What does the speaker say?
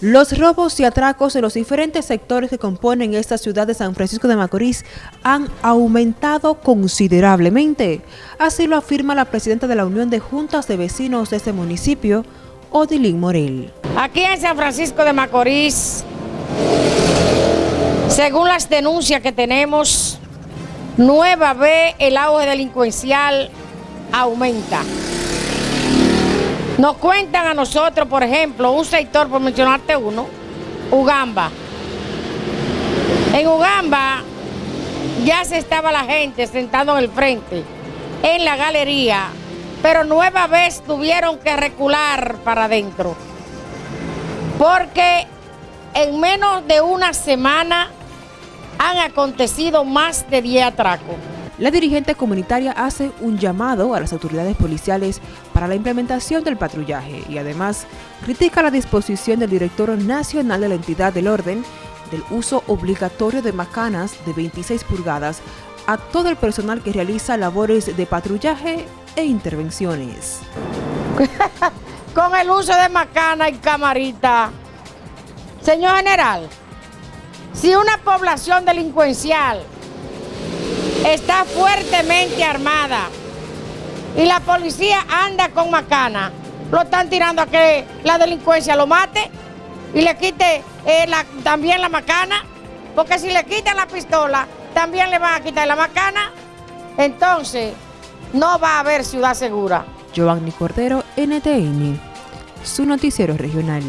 Los robos y atracos en los diferentes sectores que componen esta ciudad de San Francisco de Macorís han aumentado considerablemente. Así lo afirma la presidenta de la Unión de Juntas de Vecinos de ese municipio, Odilín Morel. Aquí en San Francisco de Macorís, según las denuncias que tenemos, nueva vez el auge delincuencial aumenta. Nos cuentan a nosotros, por ejemplo, un sector, por mencionarte uno, Ugamba. En Ugamba ya se estaba la gente sentando en el frente, en la galería, pero nueva vez tuvieron que recular para adentro. Porque en menos de una semana han acontecido más de 10 atracos. La dirigente comunitaria hace un llamado a las autoridades policiales para la implementación del patrullaje y además critica la disposición del director nacional de la entidad del orden del uso obligatorio de macanas de 26 pulgadas a todo el personal que realiza labores de patrullaje e intervenciones. Con el uso de macana y camarita. Señor general, si una población delincuencial está fuertemente armada y la policía anda con macana. Lo están tirando a que la delincuencia lo mate y le quite eh, también la macana, porque si le quitan la pistola, también le van a quitar la macana. Entonces, no va a haber ciudad segura. Giovanni Cordero, NTN, su noticiero regional.